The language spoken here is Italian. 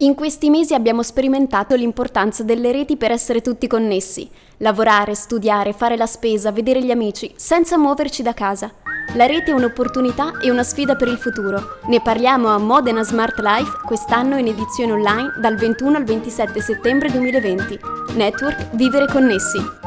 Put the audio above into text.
In questi mesi abbiamo sperimentato l'importanza delle reti per essere tutti connessi, lavorare, studiare, fare la spesa, vedere gli amici, senza muoverci da casa. La rete è un'opportunità e una sfida per il futuro. Ne parliamo a Modena Smart Life quest'anno in edizione online dal 21 al 27 settembre 2020. Network Vivere Connessi.